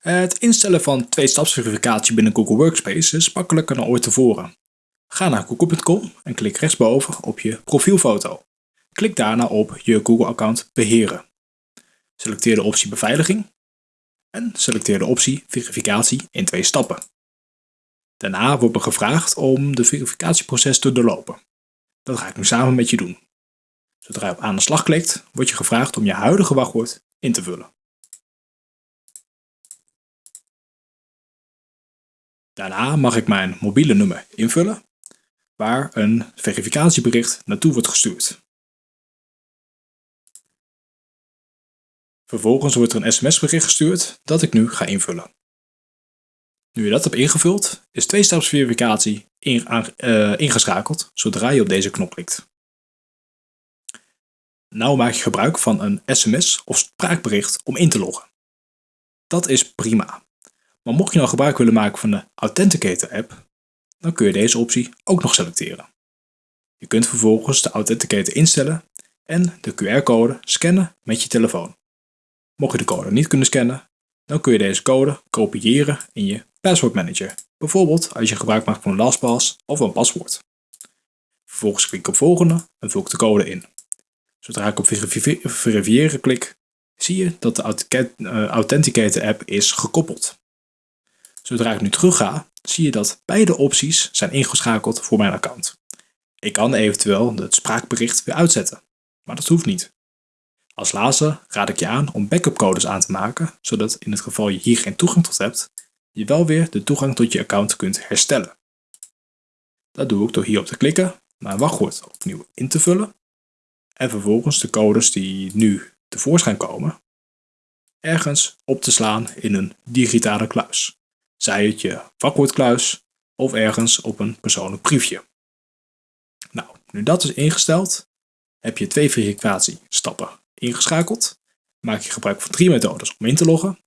Het instellen van twee-stapsverificatie binnen Google Workspace is makkelijker dan ooit tevoren. Ga naar google.com en klik rechtsboven op je profielfoto. Klik daarna op je Google-account beheren. Selecteer de optie beveiliging en selecteer de optie verificatie in twee stappen. Daarna wordt er gevraagd om de verificatieproces te doorlopen. Dat ga ik nu samen met je doen. Zodra je op aan de slag klikt, wordt je gevraagd om je huidige wachtwoord in te vullen. Daarna mag ik mijn mobiele nummer invullen, waar een verificatiebericht naartoe wordt gestuurd. Vervolgens wordt er een sms-bericht gestuurd dat ik nu ga invullen. Nu je dat hebt ingevuld, is twee-stapsverificatie in, uh, ingeschakeld zodra je op deze knop klikt. Nou maak je gebruik van een sms of spraakbericht om in te loggen. Dat is prima. Maar mocht je nou gebruik willen maken van de Authenticator app, dan kun je deze optie ook nog selecteren. Je kunt vervolgens de Authenticator instellen en de QR-code scannen met je telefoon. Mocht je de code niet kunnen scannen, dan kun je deze code kopiëren in je Password Manager. Bijvoorbeeld als je gebruik maakt van LastPass of een paswoord. Vervolgens klik ik op volgende en vul ik de code in. Zodra ik op verifiëren klik, zie je dat de Authenticator app is gekoppeld. Zodra ik nu terug ga, zie je dat beide opties zijn ingeschakeld voor mijn account. Ik kan eventueel het spraakbericht weer uitzetten, maar dat hoeft niet. Als laatste raad ik je aan om backup codes aan te maken, zodat in het geval je hier geen toegang tot hebt, je wel weer de toegang tot je account kunt herstellen. Dat doe ik door hier op te klikken, mijn wachtwoord opnieuw in te vullen en vervolgens de codes die nu tevoorschijn komen, ergens op te slaan in een digitale kluis zij het je vakwoordkluis of ergens op een persoonlijk briefje. Nou, nu dat is ingesteld, heb je twee verificatiestappen ingeschakeld, maak je gebruik van drie methodes om in te loggen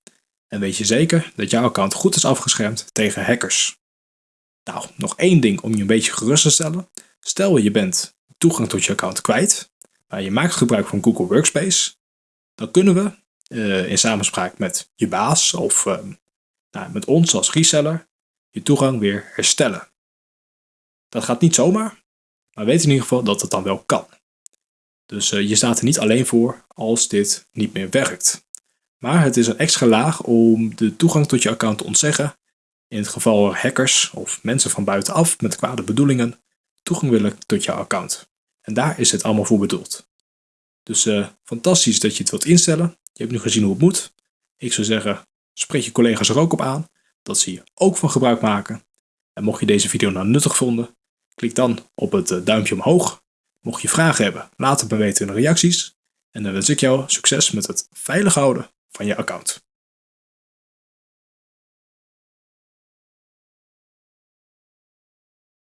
en weet je zeker dat jouw account goed is afgeschermd tegen hackers. Nou, nog één ding om je een beetje gerust te stellen. Stel je bent toegang tot je account kwijt, maar je maakt gebruik van Google Workspace, dan kunnen we uh, in samenspraak met je baas of uh, nou, met ons als reseller je toegang weer herstellen. Dat gaat niet zomaar, maar weet in ieder geval dat het dan wel kan. Dus uh, je staat er niet alleen voor als dit niet meer werkt. Maar het is een extra laag om de toegang tot je account te ontzeggen in het geval er hackers of mensen van buitenaf met kwade bedoelingen toegang willen tot jouw account. En daar is het allemaal voor bedoeld. Dus uh, fantastisch dat je het wilt instellen. Je hebt nu gezien hoe het moet. Ik zou zeggen, Spreek je collega's er ook op aan dat ze hier ook van gebruik maken. En mocht je deze video nou nuttig vonden, klik dan op het eh, duimpje omhoog. Mocht je vragen hebben, laat het me weten in de reacties. En dan wens ik jou succes met het veilig houden van je account.